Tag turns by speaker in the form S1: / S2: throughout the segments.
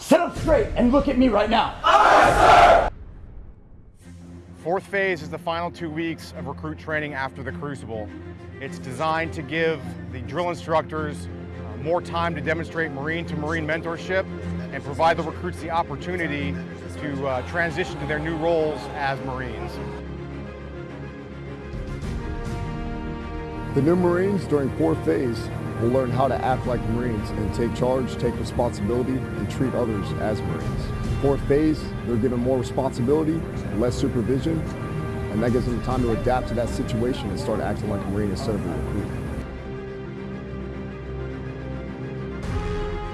S1: Sit up straight and look at me right now.
S2: Fourth phase is the final two weeks of recruit training after the Crucible. It's designed to give the drill instructors uh, more time to demonstrate Marine to Marine mentorship and provide the recruits the opportunity to uh, transition to their new roles as Marines.
S3: The new Marines during fourth phase will learn how to act like Marines and take charge, take responsibility, and treat others as Marines. Fourth phase, they're given more responsibility, less supervision, and that gives them time to adapt to that situation and start acting like a Marine instead of a recruit.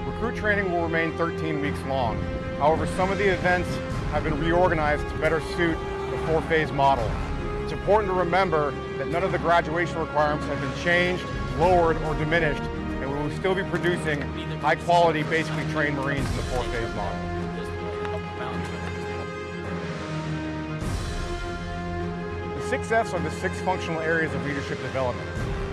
S2: Recruit training will remain 13 weeks long. However, some of the events have been reorganized to better suit the four-phase model. It's important to remember that none of the graduation requirements have been changed, lowered, or diminished, and we will still be producing high-quality, basically trained Marines in the four-phase model. The six F's are the six functional areas of leadership development.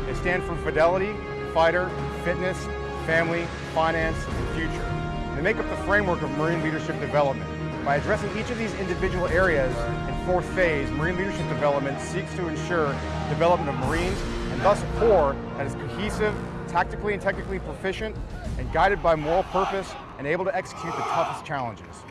S2: They stand for fidelity, fighter, fitness, family, finance, and future. They make up the framework of Marine leadership development. By addressing each of these individual areas in fourth phase, Marine leadership development seeks to ensure development of Marines and thus a Corps that is cohesive, tactically and technically proficient, and guided by moral purpose and able to execute the toughest challenges.